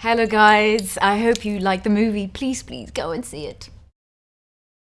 Hello guys, I hope you like the movie. Please, please go and see it.